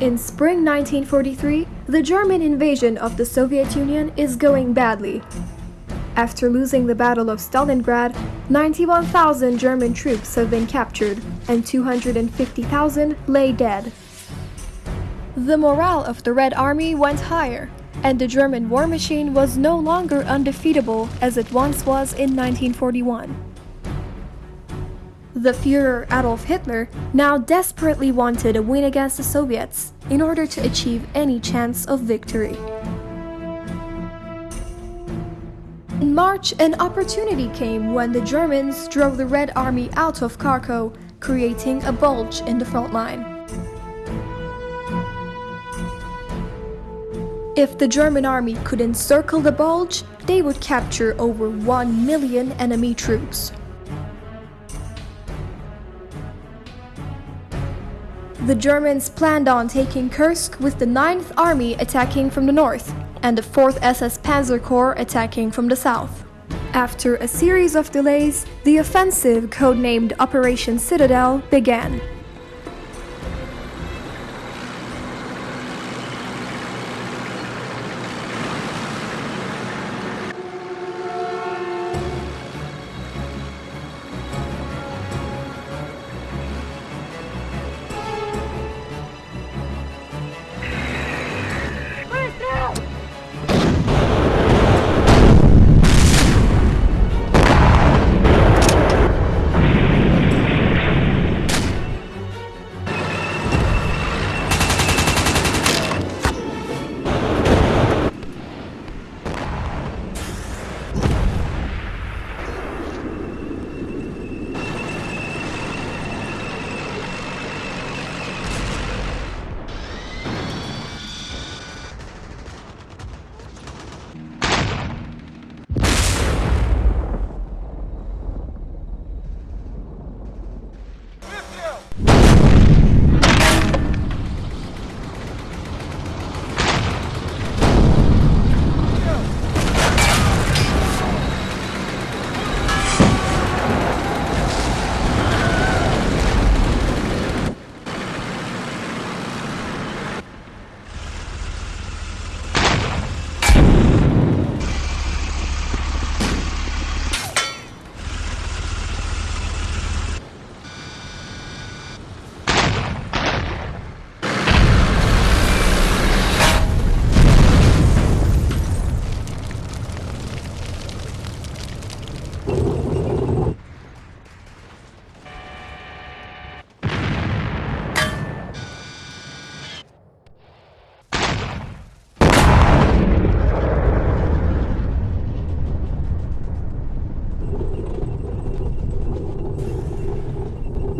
In spring 1943, the German invasion of the Soviet Union is going badly. After losing the Battle of Stalingrad, 91,000 German troops have been captured and 250,000 lay dead. The morale of the Red Army went higher, and the German war machine was no longer undefeatable as it once was in 1941. The Führer Adolf Hitler now desperately wanted a win against the Soviets in order to achieve any chance of victory. In March, an opportunity came when the Germans drove the Red Army out of Kharkov, creating a bulge in the front line. If the German army could encircle the bulge, they would capture over 1 million enemy troops. The Germans planned on taking Kursk with the 9th Army attacking from the north and the 4th SS Panzer Corps attacking from the south. After a series of delays, the offensive, codenamed Operation Citadel, began.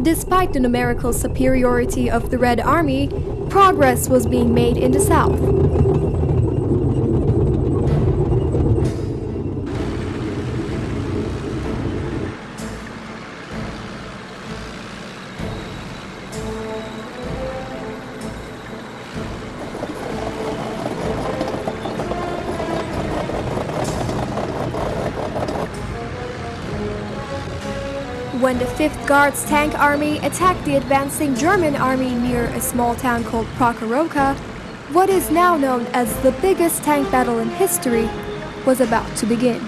Despite the numerical superiority of the Red Army, progress was being made in the south. When the 5th Guards Tank Army attacked the advancing German army near a small town called Prokhorovka, what is now known as the biggest tank battle in history was about to begin.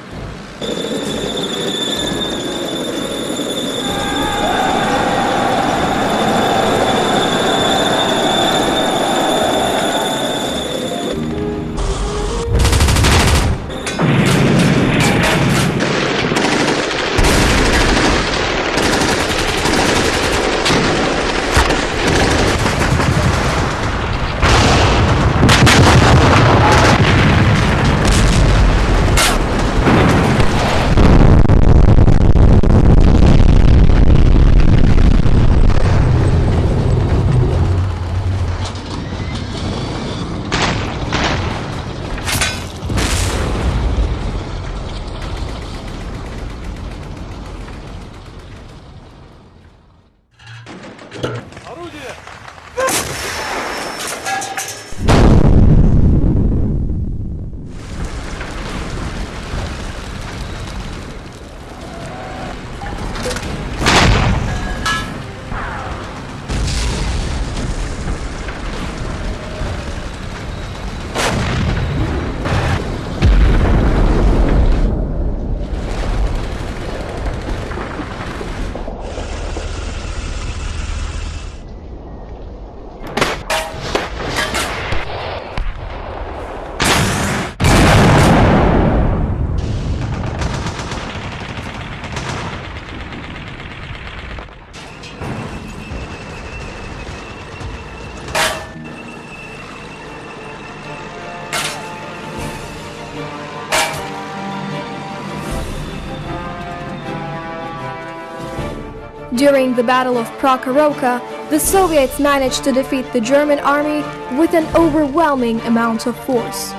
During the Battle of Prokhorovka, the Soviets managed to defeat the German army with an overwhelming amount of force.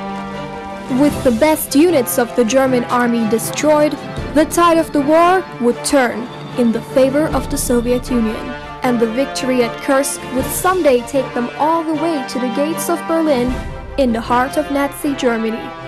With the best units of the German army destroyed, the tide of the war would turn in the favor of the Soviet Union, and the victory at Kursk would someday take them all the way to the gates of Berlin in the heart of Nazi Germany.